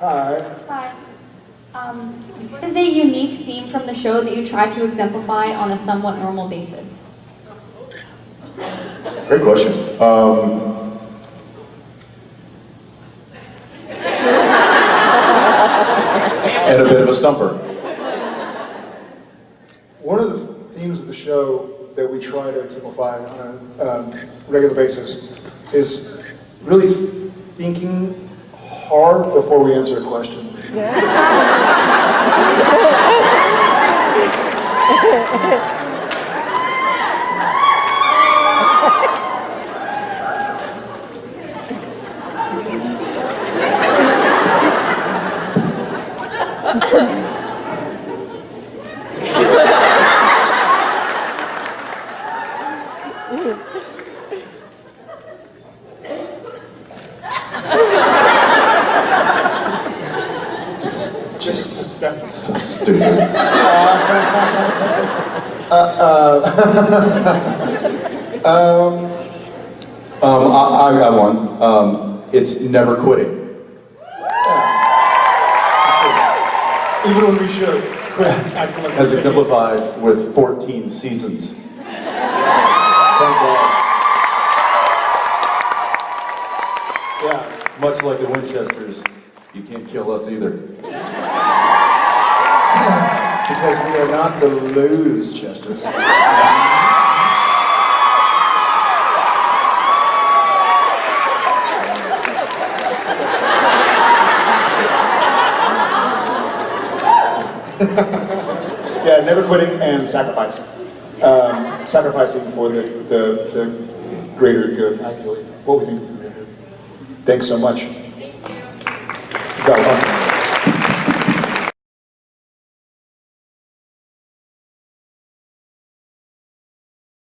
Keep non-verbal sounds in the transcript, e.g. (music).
Hi. Hi. Um, what is a unique theme from the show that you try to exemplify on a somewhat normal basis? Great question. Um, and a bit of a stumper. One of the themes of the show that we try to exemplify on a um, regular basis is really thinking hard before we answer a question. It's (laughs) (laughs) just that's so stupid. (laughs) (laughs) Um, I, I got one. Um, it's never quitting. Even when we should quit acting like As exemplified with 14 seasons. Thank God. Yeah. Much like the Winchesters, you can't kill us either. Because we are not the lose chesters. (laughs) yeah, never quitting and sacrificing. Um, sacrificing for the, the, the greater good, believe. What we think of the greater good. Thanks so much.